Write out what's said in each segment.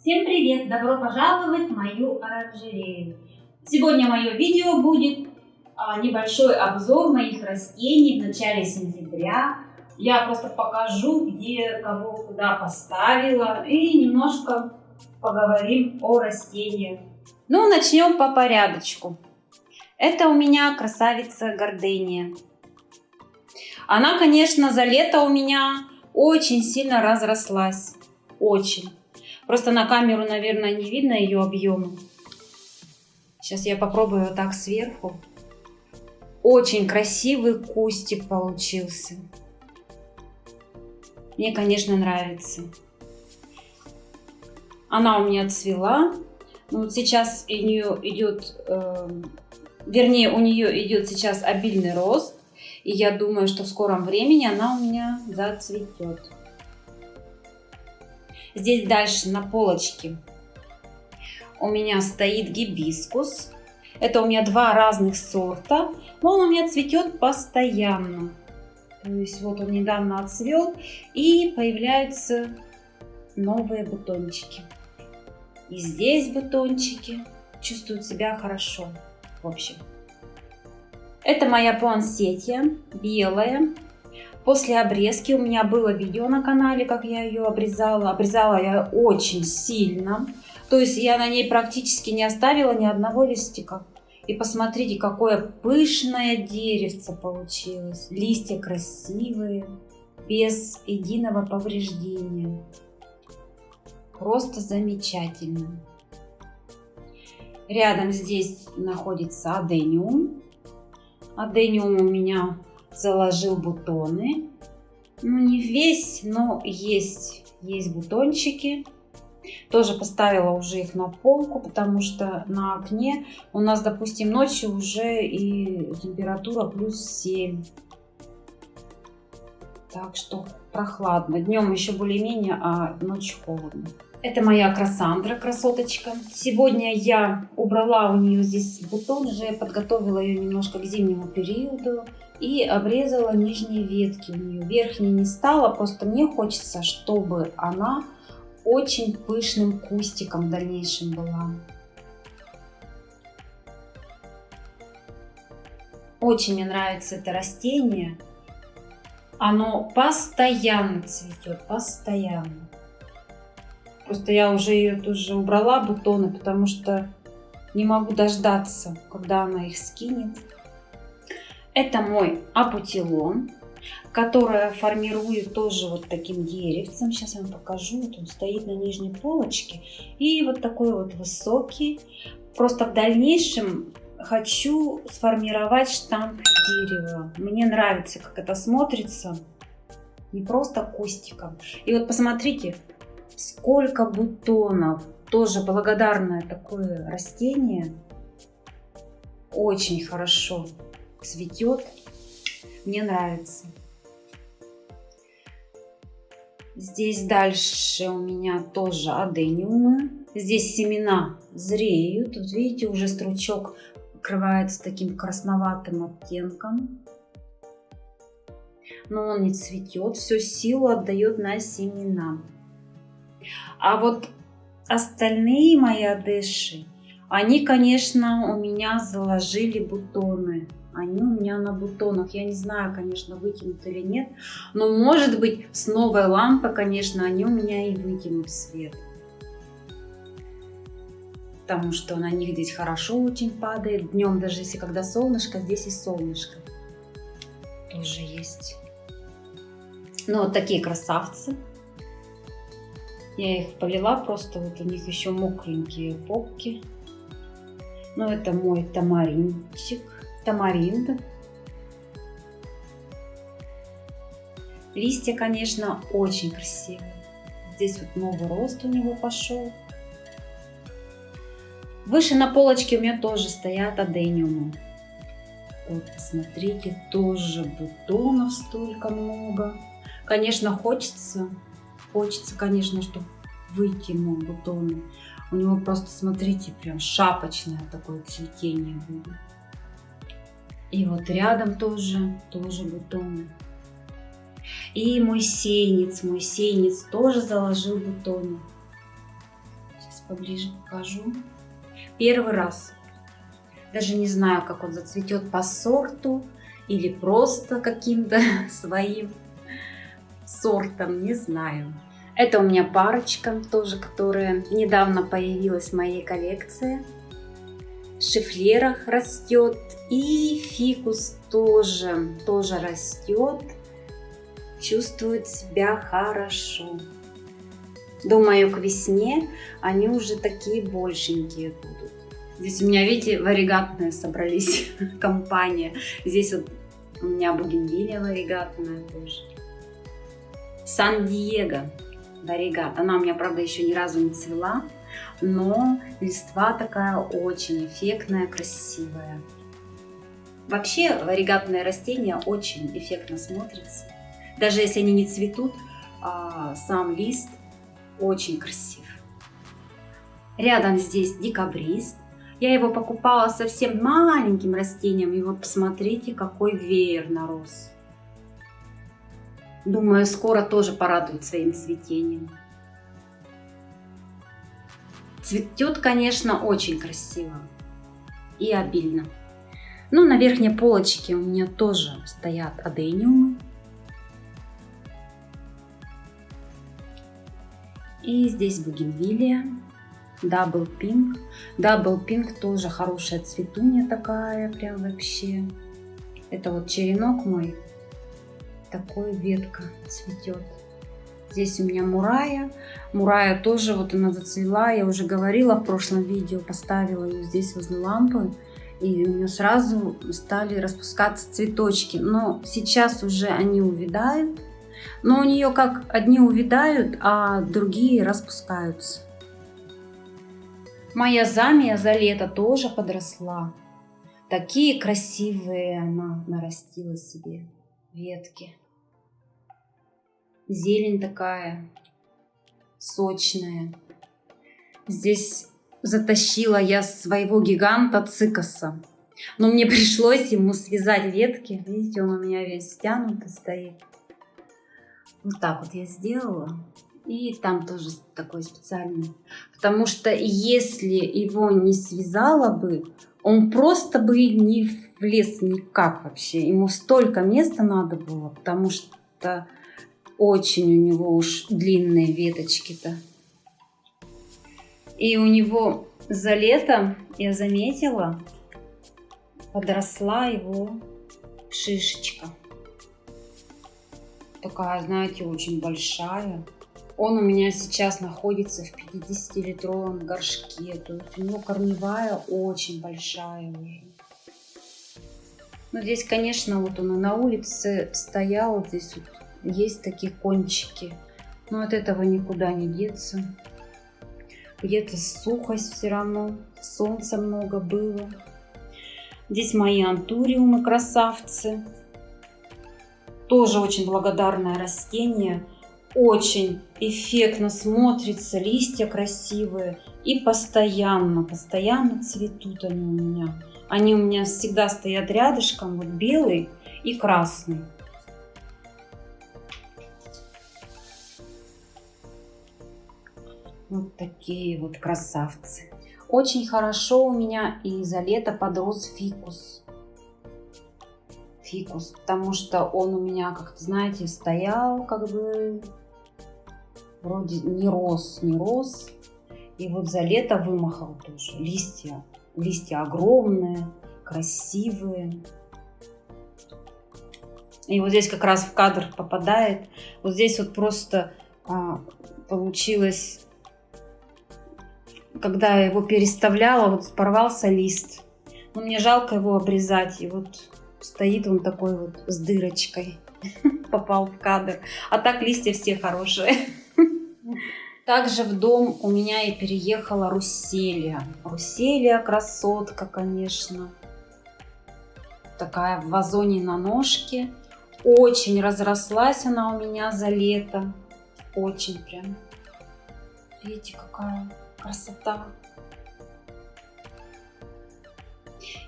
Всем привет! Добро пожаловать в мою оранжерею! Сегодня мое видео будет а, небольшой обзор моих растений в начале сентября. Я просто покажу, где кого куда поставила и немножко поговорим о растениях. Ну, начнем по порядочку. Это у меня красавица гордения. Она, конечно, за лето у меня очень сильно разрослась. Очень. Просто на камеру, наверное, не видно ее объема. Сейчас я попробую вот так сверху. Очень красивый кустик получился. Мне, конечно, нравится. Она у меня цвела. Ну, вот сейчас у нее идет, э, вернее, у нее идет сейчас обильный рост. И я думаю, что в скором времени она у меня зацветет. Здесь дальше на полочке у меня стоит гибискус. Это у меня два разных сорта, но он у меня цветет постоянно. То есть вот он недавно отцвел и появляются новые бутончики. И здесь бутончики чувствуют себя хорошо. В общем, это моя пуансетия белая. После обрезки у меня было видео на канале, как я ее обрезала. Обрезала я очень сильно. То есть я на ней практически не оставила ни одного листика. И посмотрите, какое пышное деревце получилось. Листья красивые, без единого повреждения. Просто замечательно. Рядом здесь находится адениум. Адениум у меня заложил бутоны. Ну, не весь, но есть, есть бутончики. Тоже поставила уже их на полку, потому что на окне у нас, допустим, ночью уже и температура плюс 7. Так что прохладно. Днем еще более-менее, а ночью холодно. Это моя красандра, красоточка. Сегодня я убрала у нее здесь бутон, уже подготовила ее немножко к зимнему периоду и обрезала нижние ветки у нее. Верхней не стала, просто мне хочется, чтобы она очень пышным кустиком в дальнейшем была. Очень мне нравится это растение. Оно постоянно цветет, постоянно. Просто я уже ее тоже убрала, бутоны, потому что не могу дождаться, когда она их скинет. Это мой апутилон, которая формирую тоже вот таким деревцем. Сейчас я вам покажу. Вот он стоит на нижней полочке. И вот такой вот высокий. Просто в дальнейшем хочу сформировать штамп дерева. Мне нравится, как это смотрится. Не просто кустиком. И вот посмотрите, сколько бутонов. Тоже благодарное такое растение. Очень хорошо цветет. Мне нравится. Здесь дальше у меня тоже адениумы. Здесь семена зреют. Вот видите, уже стручок покрывается таким красноватым оттенком. Но он не цветет, всю силу отдает на семена. А вот остальные мои адыши, они, конечно, у меня заложили бутоны. Они у меня на бутонах. Я не знаю, конечно, вытянут или нет. Но, может быть, с новой лампой, конечно, они у меня и вытянут свет. Потому что на них здесь хорошо очень падает. Днем, даже если когда солнышко, здесь и солнышко тоже есть. Ну, вот такие красавцы. Я их полила, просто вот у них еще мокренькие попки. Ну, это мой тамаринчик, тамаринд. Листья, конечно, очень красивые. Здесь вот новый рост у него пошел. Выше на полочке у меня тоже стоят адениумы. Вот, посмотрите, тоже бутонов столько много. Конечно, хочется Хочется, конечно, чтобы вытянул бутоны. У него просто, смотрите, прям шапочное такое цветение будет. И вот рядом тоже, тоже бутоны. И мой сеянец, мой сеянец тоже заложил бутоны. поближе покажу. Первый раз. Даже не знаю, как он зацветет по сорту или просто каким-то своим сортом, не знаю. Это у меня парочка тоже, которая недавно появилась в моей коллекции. В шифлерах растет. И фикус тоже, тоже растет. Чувствует себя хорошо. Думаю, к весне они уже такие большенькие будут. Здесь у меня, видите, варигатные собрались компания. Здесь вот у меня бугенвилия варигатная тоже. Сан-Диего варигат. Она у меня, правда, еще ни разу не цвела, но листва такая очень эффектная, красивая. Вообще варигатные растения очень эффектно смотрятся. Даже если они не цветут, а сам лист очень красив. Рядом здесь декабрист. Я его покупала совсем маленьким растением, и вот посмотрите, какой веер нарос. Думаю, скоро тоже порадует своим цветением. Цветет, конечно, очень красиво и обильно. Ну, на верхней полочке у меня тоже стоят адениумы. И здесь бугенвилия, double pink. Double pink тоже хорошая цветунья такая, прям вообще. Это вот черенок мой, такой ветка цветет. Здесь у меня мурая. Мурая тоже вот она зацвела. Я уже говорила в прошлом видео, поставила ее здесь возле лампы. И у нее сразу стали распускаться цветочки. Но сейчас уже они увядают. Но у нее как одни увядают, а другие распускаются. Моя замия за лето тоже подросла. Такие красивые она нарастила себе ветки. Зелень такая сочная. Здесь затащила я своего гиганта цикоса. Но мне пришлось ему связать ветки. Видите, он у меня весь стянутый стоит. Вот так вот я сделала. И там тоже такой специальный. Потому что если его не связала бы, он просто бы не влез никак вообще. Ему столько места надо было, потому что очень у него уж длинные веточки-то. И у него за лето, я заметила, подросла его шишечка. Такая, знаете, очень большая. Он у меня сейчас находится в 50-литровом горшке. То есть у него корневая очень большая уже. Но здесь, конечно, вот он и на улице стоял. Здесь вот есть такие кончики. Но от этого никуда не деться. Где-то сухость все равно. Солнца много было. Здесь мои антуриумы красавцы. Тоже очень благодарное растение очень эффектно смотрится, листья красивые и постоянно, постоянно цветут они у меня. Они у меня всегда стоят рядышком, вот белый и красный. Вот такие вот красавцы. Очень хорошо у меня и за лето подрос фикус фикус, потому что он у меня, как-то, знаете, стоял как бы вроде не рос, не рос. И вот за лето вымахал тоже. Листья, листья огромные, красивые. И вот здесь как раз в кадр попадает. Вот здесь вот просто а, получилось, когда я его переставляла, вот порвался лист. Но мне жалко его обрезать. И вот стоит он такой вот с дырочкой. Попал в кадр. А так листья все хорошие. Также в дом у меня и переехала Руселия. Руселия красотка, конечно. Такая в вазоне на ножке. Очень разрослась она у меня за лето. Очень прям. Видите, какая красота.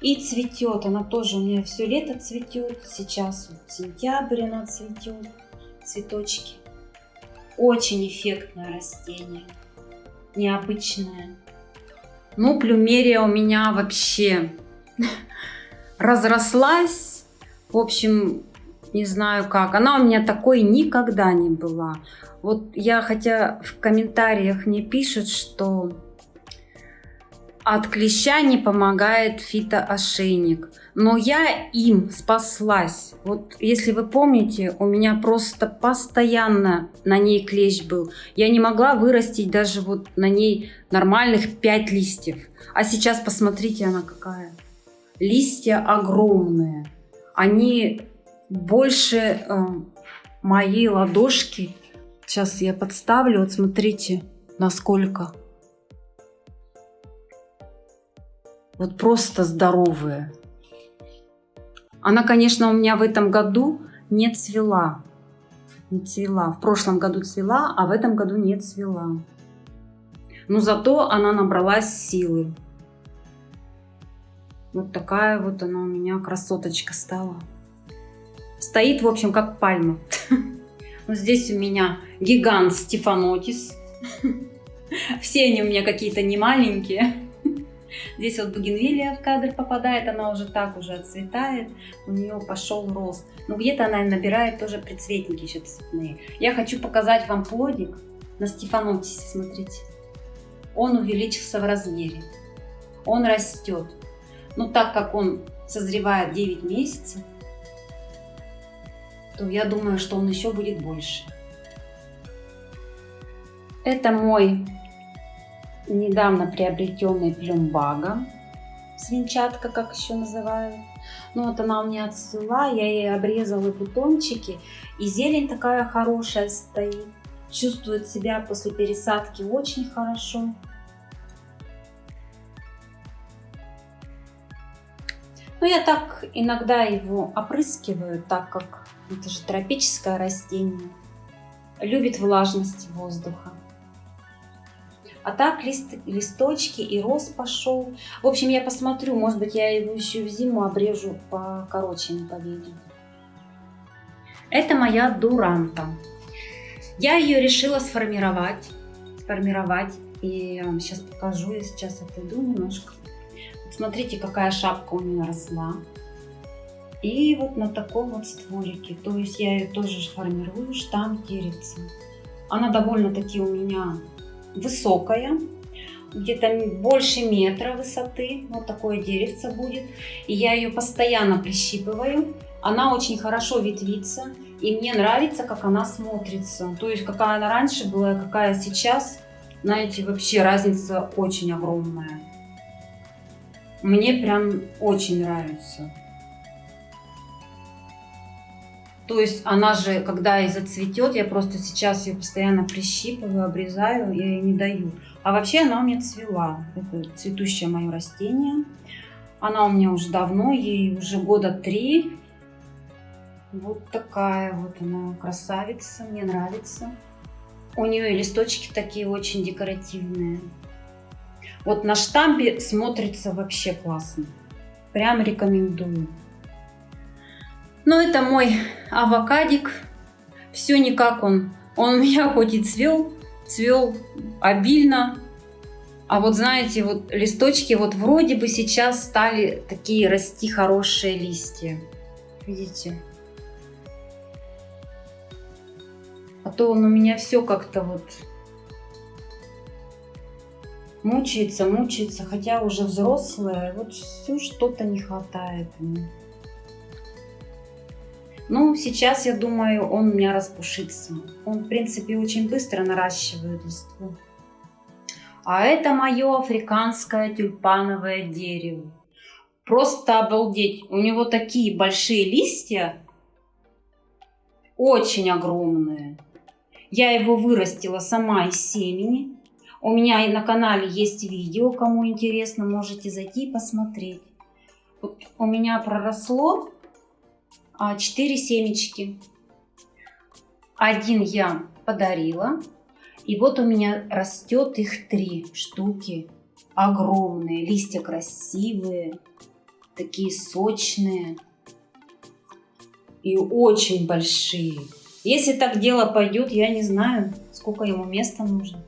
И цветет. Она тоже у меня все лето цветет. Сейчас вот сентябрь она цветет. Цветочки. Очень эффектное растение, необычное. Ну, плюмерия у меня вообще разрослась. В общем, не знаю как. Она у меня такой никогда не была. Вот я, хотя в комментариях мне пишут, что от клеща не помогает фитоошейник. Но я им спаслась. Вот если вы помните, у меня просто постоянно на ней клещ был. Я не могла вырастить даже вот на ней нормальных 5 листьев. А сейчас посмотрите, она какая. Листья огромные. Они больше э, моей ладошки. Сейчас я подставлю. Вот смотрите, насколько. Вот просто здоровые. Она, конечно, у меня в этом году не цвела. Не цвела. В прошлом году цвела, а в этом году не цвела. Но зато она набралась силы. Вот такая вот она у меня красоточка стала. Стоит, в общем, как пальма. Вот здесь у меня гигант Стефанотис. Все они у меня какие-то не маленькие. Здесь вот бугенвилия в кадр попадает, она уже так уже отцветает, у нее пошел рост. Но где-то она набирает тоже прицветники еще цветные. Я хочу показать вам плодик на Стефанотисе, смотрите. Он увеличился в размере, он растет. Но так как он созревает 9 месяцев, то я думаю, что он еще будет больше. Это мой недавно приобретенный плюмбага, свинчатка, как еще называют. Ну вот она у меня отцвела, я ей обрезала бутончики, и зелень такая хорошая стоит. Чувствует себя после пересадки очень хорошо. Но я так иногда его опрыскиваю, так как это же тропическое растение. Любит влажность воздуха. А так лист, листочки и рост пошел. В общем, я посмотрю, может быть, я его еще в зиму обрежу покороче на победе. Это моя дуранта. Я ее решила сформировать. Сформировать. И сейчас покажу. Я сейчас отойду немножко. Смотрите, какая шапка у нее росла. И вот на таком вот стволике. То есть я ее тоже формирую, штамм деревца. Она довольно-таки у меня высокая, где-то больше метра высоты. Вот такое деревце будет. И я ее постоянно прищипываю. Она очень хорошо ветвится. И мне нравится, как она смотрится. То есть, какая она раньше была, какая сейчас. Знаете, вообще разница очень огромная. Мне прям очень нравится. То есть она же, когда и зацветет, я просто сейчас ее постоянно прищипываю, обрезаю, я ей не даю. А вообще она у меня цвела. Это цветущее мое растение. Она у меня уже давно, ей уже года три. Вот такая вот она красавица, мне нравится. У нее листочки такие очень декоративные. Вот на штампе смотрится вообще классно. Прям рекомендую. Но это мой авокадик. Все никак он. Он у меня хоть и цвел, цвел обильно. А вот знаете, вот листочки вот вроде бы сейчас стали такие расти хорошие листья. Видите? А то он у меня все как-то вот мучается, мучается, хотя уже взрослая, вот все что-то не хватает ему. Ну, сейчас, я думаю, он у меня распушится. Он, в принципе, очень быстро наращивает листву. А это мое африканское тюльпановое дерево. Просто обалдеть. У него такие большие листья. Очень огромные. Я его вырастила сама из семени. У меня и на канале есть видео, кому интересно, можете зайти и посмотреть. Вот у меня проросло 4 семечки. Один я подарила. И вот у меня растет их три штуки. Огромные, листья красивые, такие сочные и очень большие. Если так дело пойдет, я не знаю, сколько ему места нужно.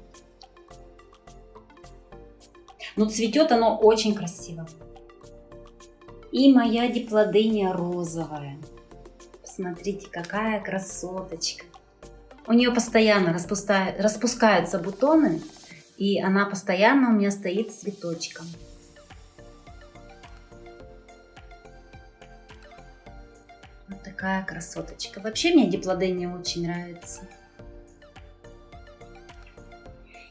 Но цветет оно очень красиво. И моя диплодения розовая. Посмотрите, какая красоточка. У нее постоянно распускаются бутоны, и она постоянно у меня стоит с цветочком. Вот такая красоточка. Вообще мне диплодения очень нравится.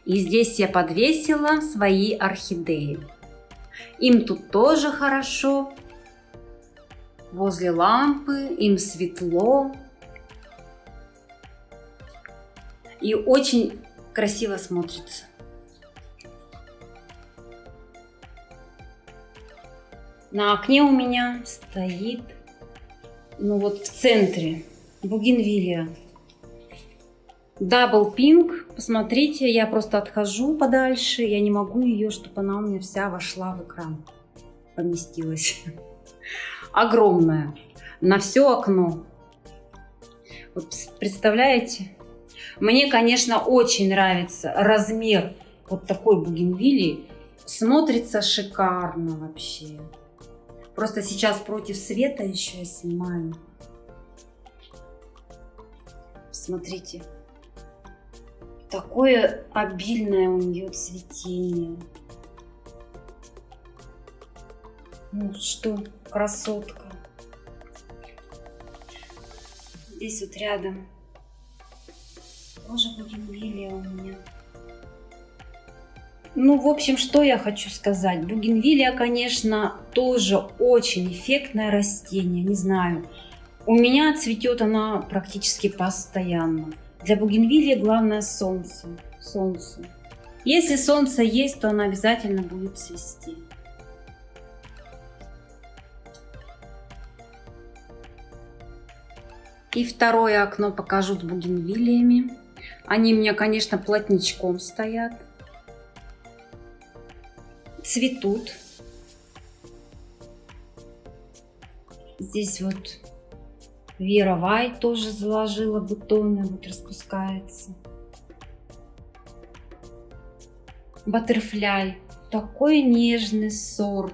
И здесь я подвесила свои орхидеи. Им тут тоже хорошо. Возле лампы, им светло. И очень красиво смотрится. На окне у меня стоит, ну вот в центре, бугенвилия. Дабл пинг. Посмотрите, я просто отхожу подальше. Я не могу ее, чтобы она у меня вся вошла в экран. Поместилась. Огромная. На все окно. Вот представляете? Мне, конечно, очень нравится размер вот такой бугенвилии. Смотрится шикарно вообще. Просто сейчас против света еще я снимаю. Смотрите. Такое обильное у нее цветение. Ну что, красотка. Здесь вот рядом тоже бугенвилия у меня. Ну, в общем, что я хочу сказать. Бугенвилия, конечно, тоже очень эффектное растение. Не знаю, у меня цветет она практически постоянно. Для бугенвилии главное солнце. Солнце. Если солнце есть, то она обязательно будет цвести. И второе окно покажу с бугенвилиями. Они у меня, конечно, плотничком стоят. Цветут. Здесь вот Вера Вай тоже заложила бутоны, вот распускается. Баттерфляй. Такой нежный сорт.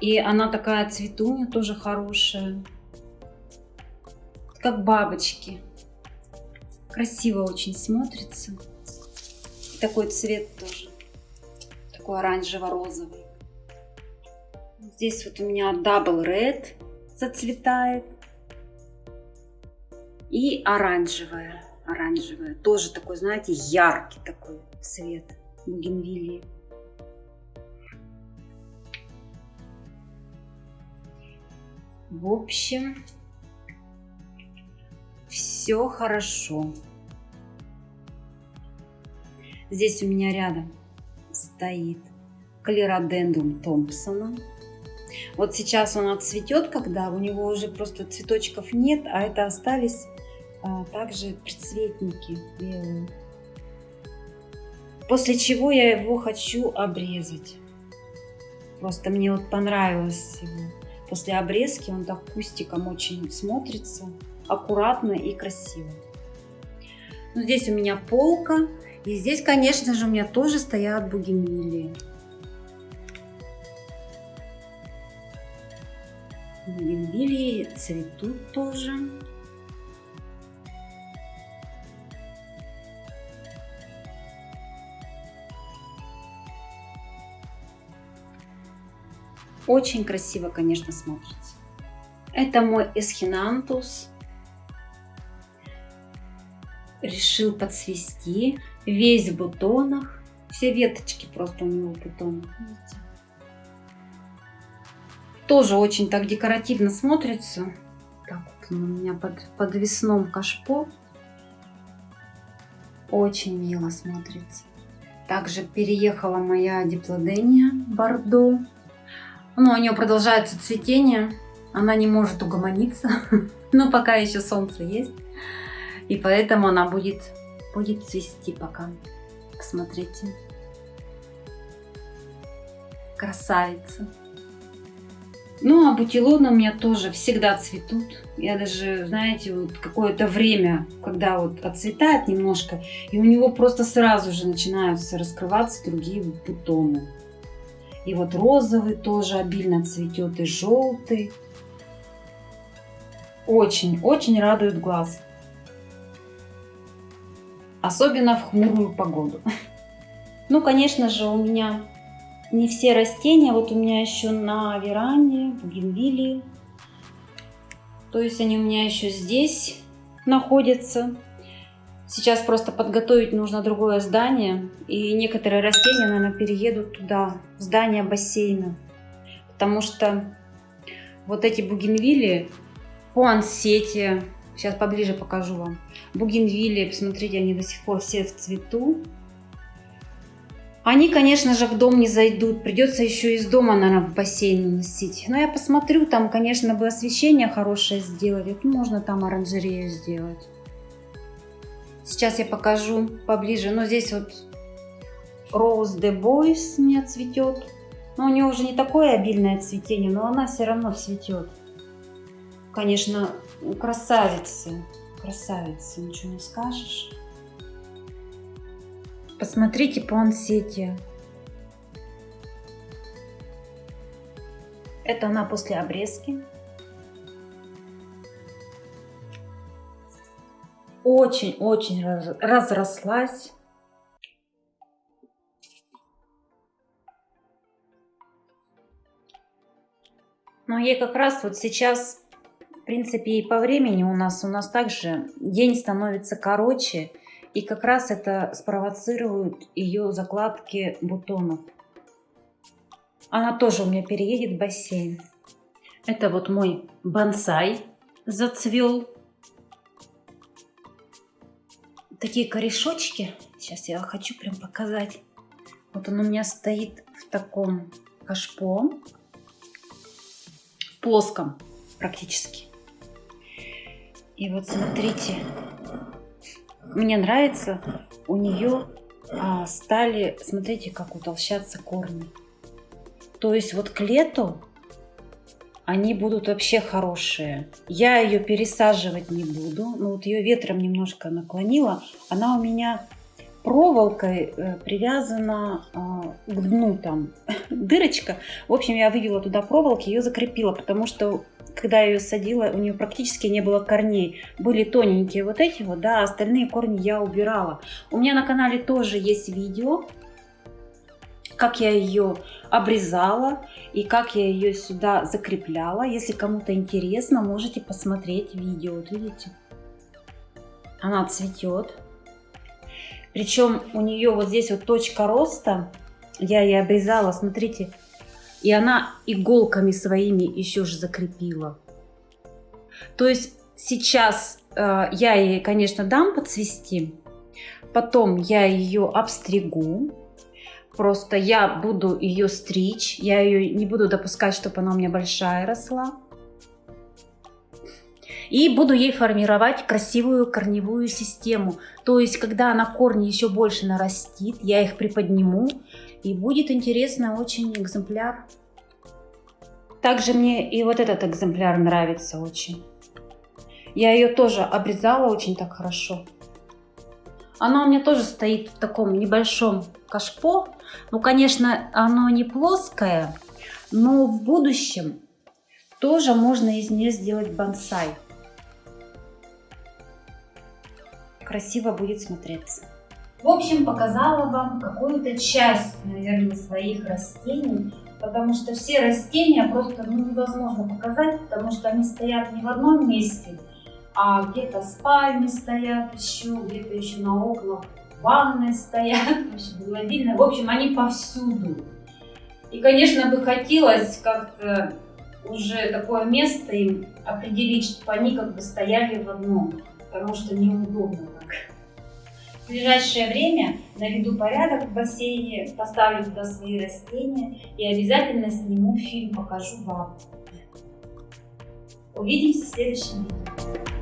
И она такая цветунья тоже хорошая. Как бабочки. Красиво очень смотрится. такой цвет тоже. Такой оранжево-розовый. Здесь вот у меня Double Red зацветает. И оранжевая, оранжевая. Тоже такой, знаете, яркий такой цвет бугенвилии. В общем, все хорошо. Здесь у меня рядом стоит клеродендрум Томпсона. Вот сейчас он отцветет, когда у него уже просто цветочков нет, а это остались а, также предцветники белые. После чего я его хочу обрезать. Просто мне вот понравилось его. После обрезки он так кустиком очень смотрится, аккуратно и красиво. Ну, здесь у меня полка. И здесь, конечно же, у меня тоже стоят бугенвилии. Бугенвилии цветут тоже. Очень красиво, конечно, смотрится. Это мой эсхинантус. Решил подсвести. Весь в бутонах. Все веточки просто у него в бутонах. Тоже очень так декоративно смотрится. Так вот он у меня под подвесном кашпо. Очень мило смотрится. Также переехала моя диплодения Бордо. Ну, у нее продолжается цветение. Она не может угомониться. Но пока еще солнце есть. И поэтому она будет, будет цвести пока. Посмотрите. Красавица. Ну, а бутилоны у меня тоже всегда цветут. Я даже, знаете, вот какое-то время, когда вот отцветает немножко, и у него просто сразу же начинаются раскрываться другие бутоны. И вот розовый тоже обильно цветет, и желтый. Очень-очень радует глаз. Особенно в хмурую погоду. Ну, конечно же, у меня не все растения. Вот у меня еще на веранде бугенвилии. То есть они у меня еще здесь находятся. Сейчас просто подготовить нужно другое здание. И некоторые растения, наверное, переедут туда, в здание бассейна. Потому что вот эти бугенвилии, пуансетия, сейчас поближе покажу вам. Бугенвилии, посмотрите, они до сих пор все в цвету. Они, конечно же, в дом не зайдут. Придется еще из дома, наверное, в бассейн носить. Но я посмотрю, там, конечно, бы освещение хорошее сделать. Ну, можно там оранжерею сделать. Сейчас я покажу поближе. Но здесь вот Rose de Boys у меня цветет. Но у нее уже не такое обильное цветение, но она все равно цветет. Конечно, красавицы. Красавицы, ничего не скажешь. Посмотрите по ансете. Это она после обрезки. Очень-очень разрослась. Но ей как раз вот сейчас, принципе, и по времени у нас, у нас также день становится короче. И как раз это спровоцирует ее закладки бутонов. Она тоже у меня переедет в бассейн. Это вот мой бонсай зацвел. Такие корешочки. Сейчас я хочу прям показать. Вот он у меня стоит в таком кашпо. В плоском практически. И вот смотрите, мне нравится, у нее а, стали, смотрите, как утолщаться корни. То есть вот к лету они будут вообще хорошие. Я ее пересаживать не буду. Ну вот ее ветром немножко наклонила. Она у меня проволокой э, привязана а, к дну там дырочка. В общем, я вывела туда проволоки, ее закрепила, потому что когда я ее садила, у нее практически не было корней. Были тоненькие вот эти вот, да, остальные корни я убирала. У меня на канале тоже есть видео, как я ее обрезала и как я ее сюда закрепляла. Если кому-то интересно, можете посмотреть видео. Вот видите, она цветет. Причем у нее вот здесь вот точка роста, я ее обрезала, смотрите, и она иголками своими еще же закрепила. То есть сейчас э, я ей, конечно, дам подцвести, потом я ее обстригу, просто я буду ее стричь, я ее не буду допускать, чтобы она у меня большая росла. И буду ей формировать красивую корневую систему. То есть, когда она корни еще больше нарастит, я их приподниму, и будет интересно очень экземпляр. Также мне и вот этот экземпляр нравится очень. Я ее тоже обрезала очень так хорошо. Она у меня тоже стоит в таком небольшом кашпо. Ну, конечно, оно не плоское, но в будущем тоже можно из нее сделать бонсай. Красиво будет смотреться. В общем, показала вам какую-то часть, наверное, своих растений, потому что все растения просто ну, невозможно показать, потому что они стоят не в одном месте, а где-то спальни стоят еще, где-то еще на окнах ванны стоят, в общем, В общем, они повсюду. И, конечно, бы хотелось как-то уже такое место им определить, чтобы они как бы стояли в одном, потому что неудобно. В ближайшее время наведу порядок в бассейне, поставлю туда свои растения и обязательно сниму фильм, покажу вам. Увидимся в следующем видео.